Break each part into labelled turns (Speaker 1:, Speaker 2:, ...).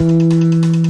Speaker 1: Música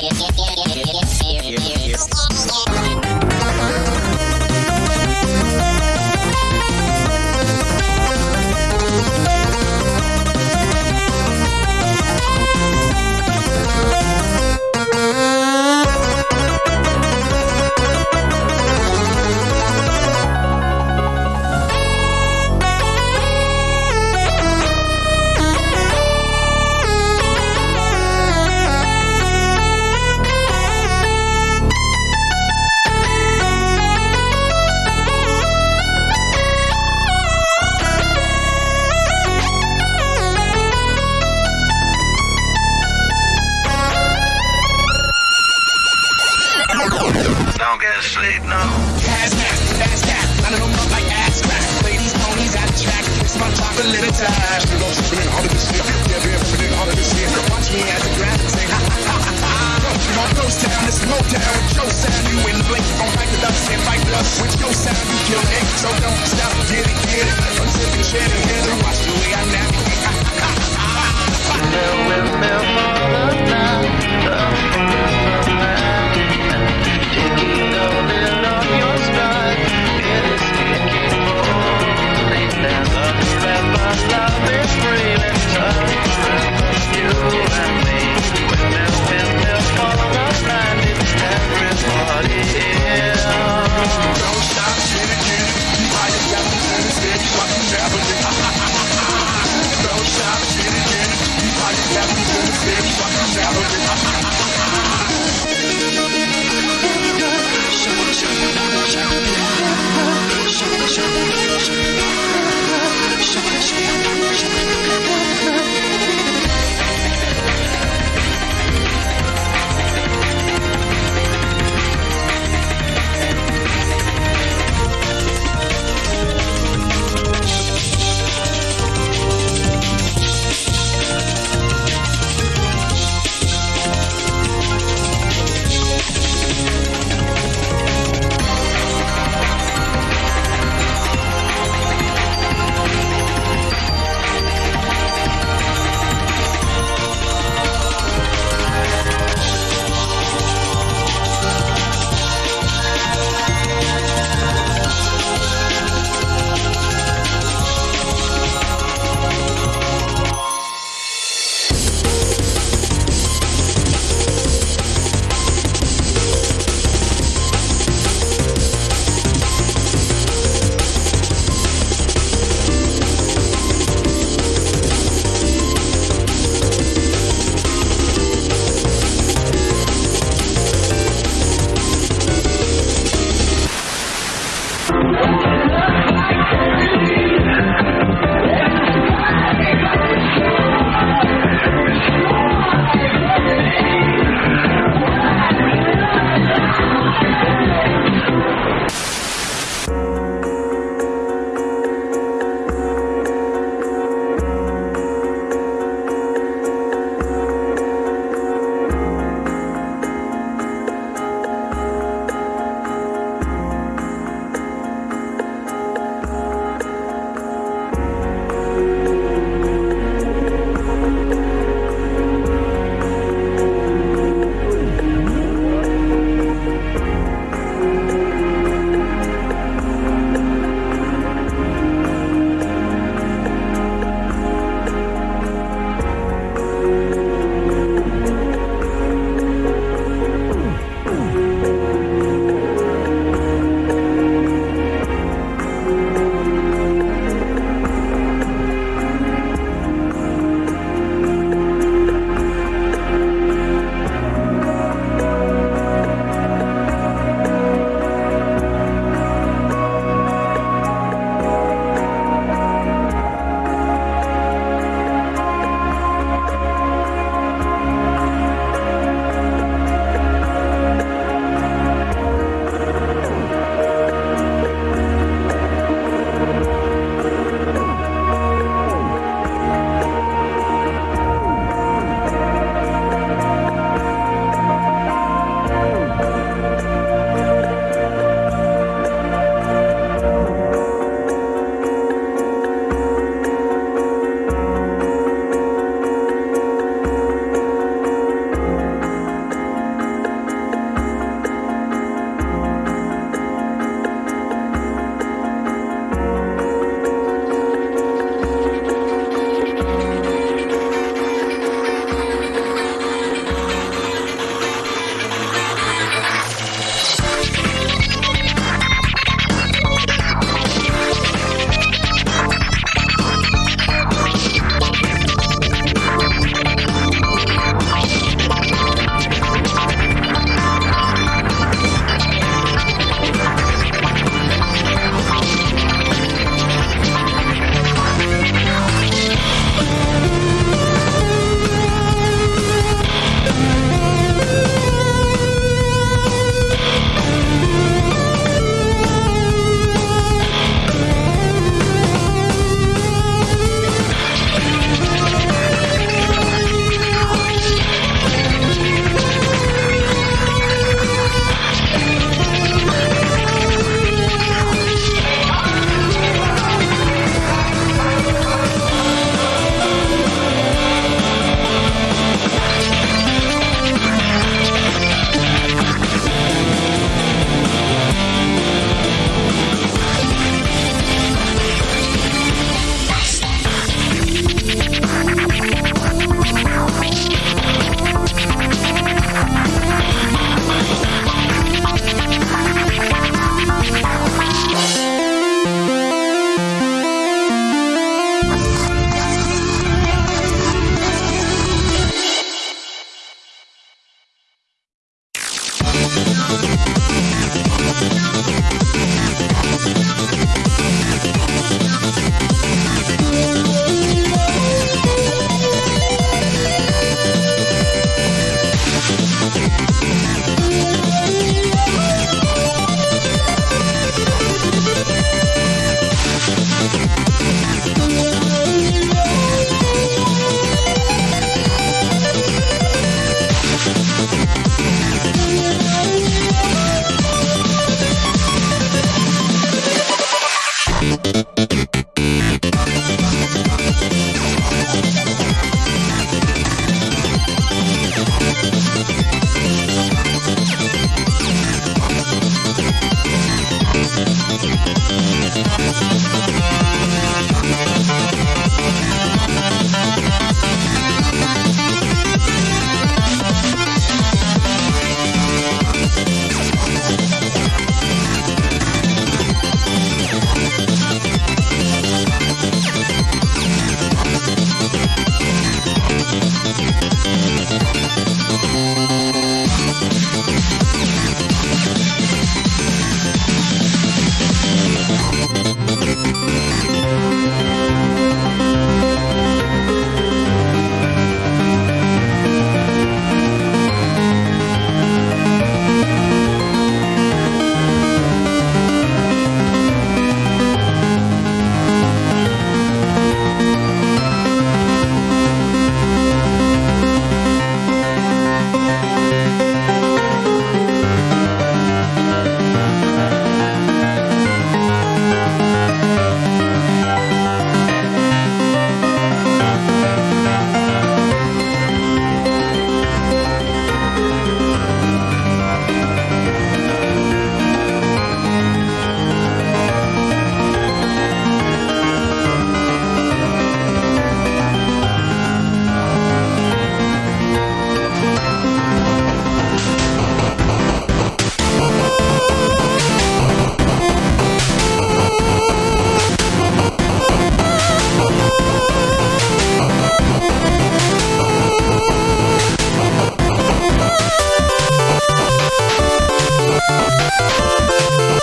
Speaker 2: Don't
Speaker 3: little time. Feeling harder this year.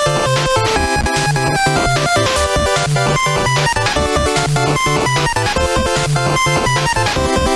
Speaker 4: We'll be right back.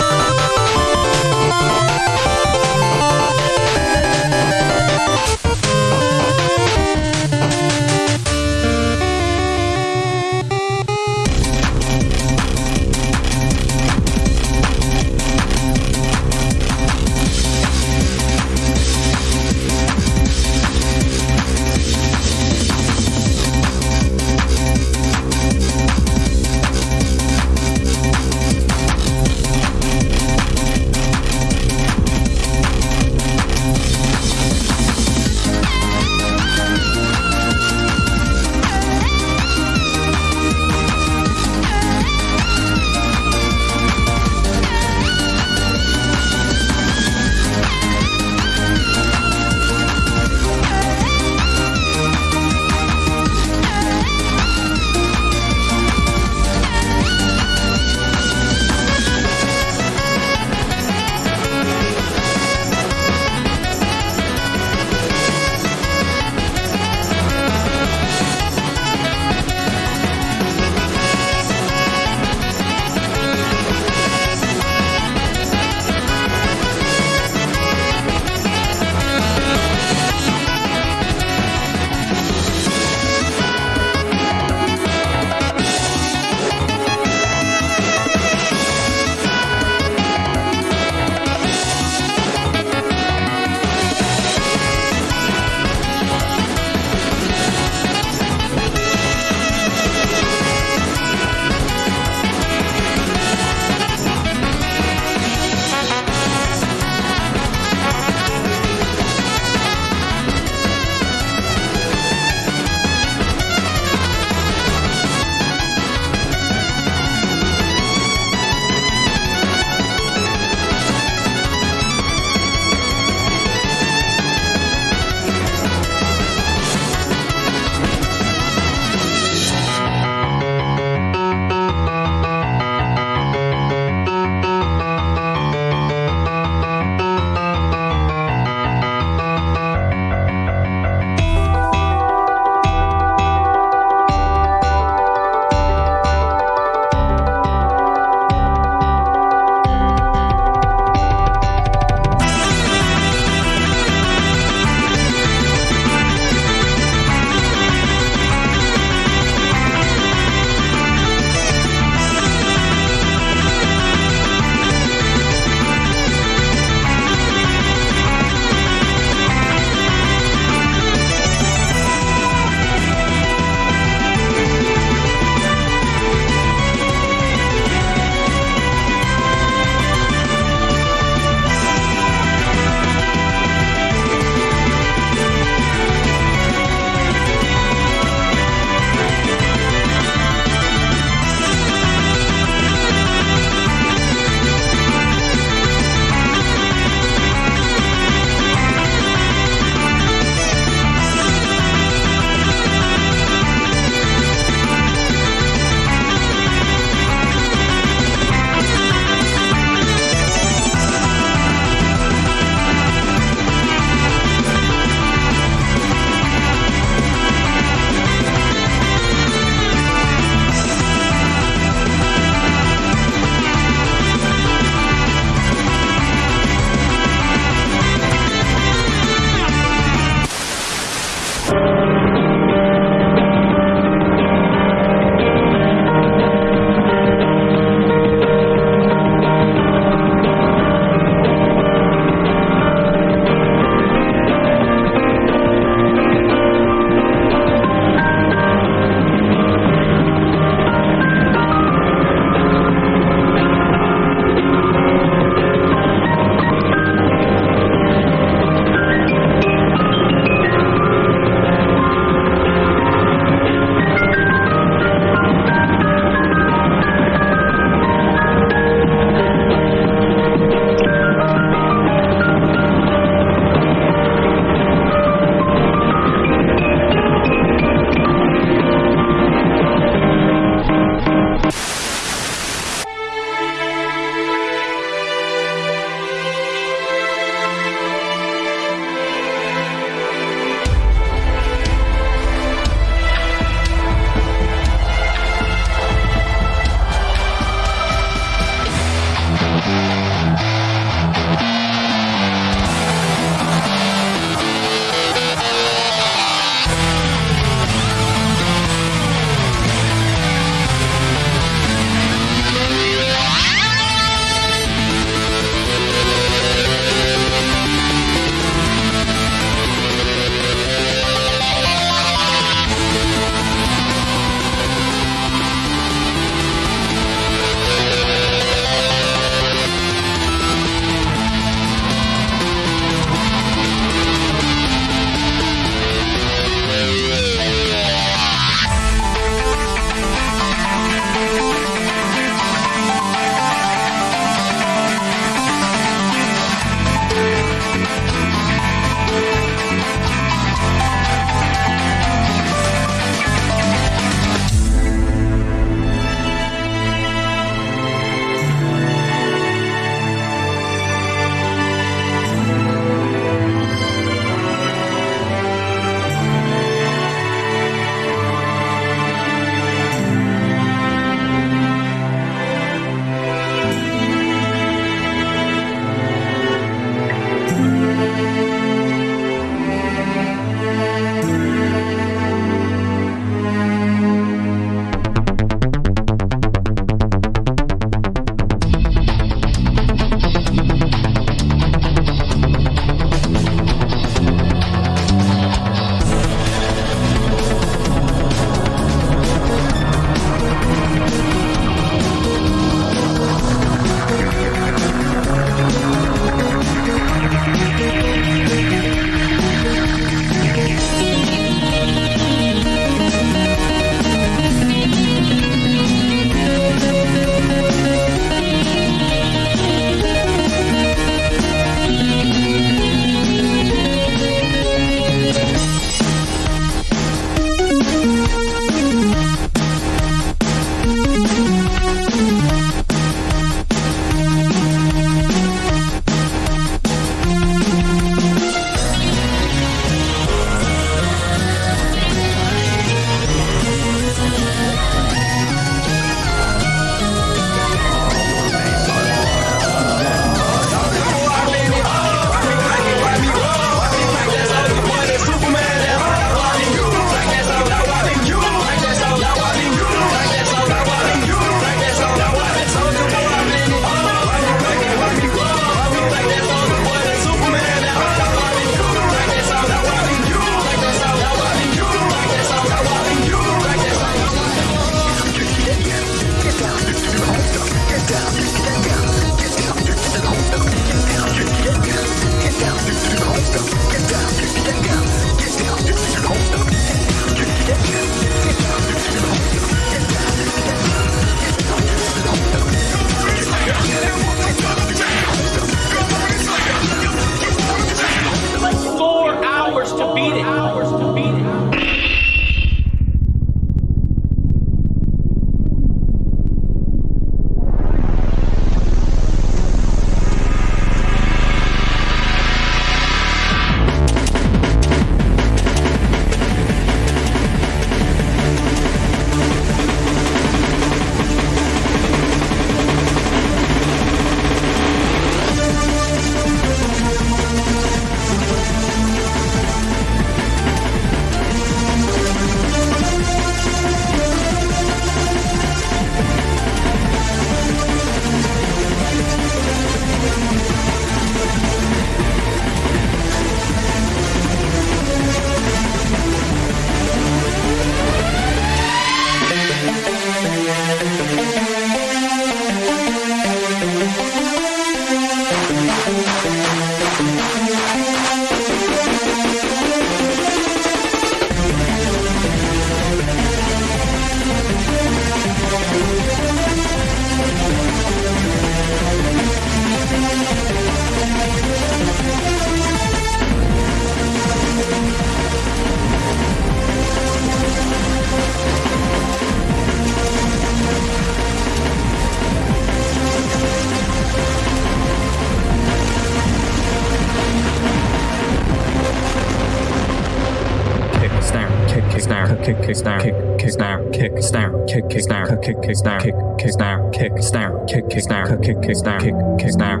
Speaker 5: kick kick snare kick kick snare kick snare kick kick snare kick kick snare kick kick snare kick snare kick kick snare kick kick snare kick kick snare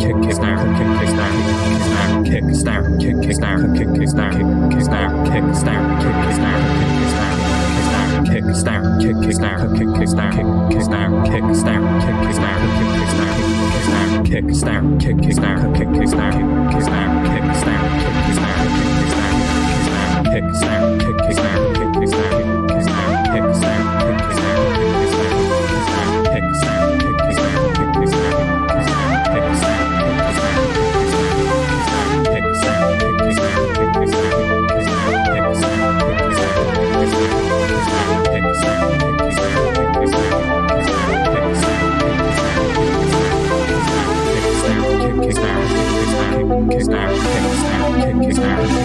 Speaker 5: kick snare kick kick snare kick kick snare kick kick snare kick kick snare kick kick snare kick kick snare kick snare kick kick snare kick kick snare kick snare kick kick snare kick kick snare kick kick snare kick snare kick kick snare kick kick snare kick kick snare kick kick snare kick kick snare kick kick snare kick snare kick kick, snare kick kick, snare kick snare kick snare kick kick snare kick kick snare kick snare kick snare kick kick snare kick kick snare kick snare
Speaker 4: snap,